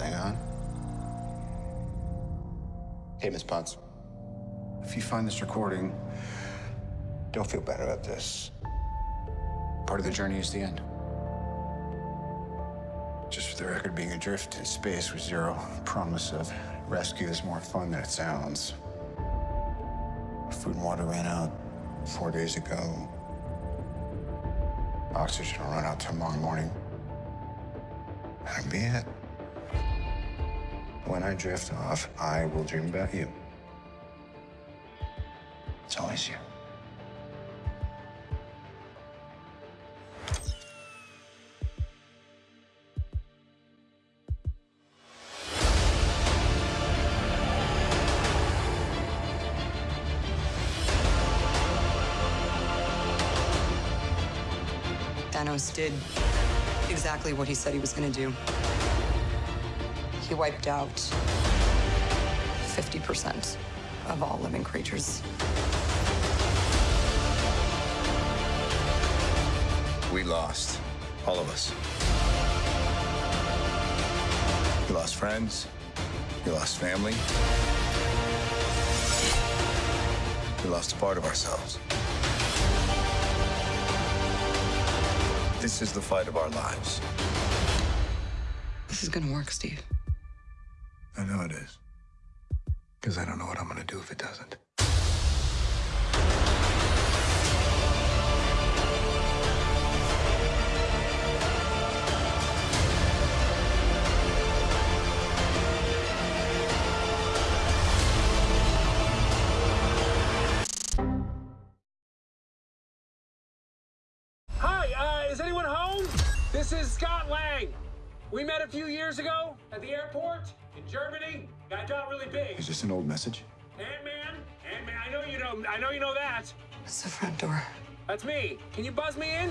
Hang on. Hey, Miss Potts. If you find this recording, don't feel bad about this. Part of the journey is the end. Just for the record, being adrift in space with zero promise of rescue is more fun than it sounds. Food and water ran out four days ago. Oxygen will run out tomorrow morning. That'll be it. When I drift off, I will dream about you. It's always you. Thanos did exactly what he said he was going to do. He wiped out 50% of all living creatures. We lost. All of us. We lost friends. We lost family. We lost a part of ourselves. This is the fight of our lives. This is going to work, Steve. Know it is. Because I don't know what I'm going to do if it doesn't. Hi, uh, is anyone home? This is Scott Lang. We met a few years ago at the airport in Germany. Got got really big. Is this an old message? Ant-Man, Ant-Man. I know you know. I know you know that. It's the front door. That's me. Can you buzz me in?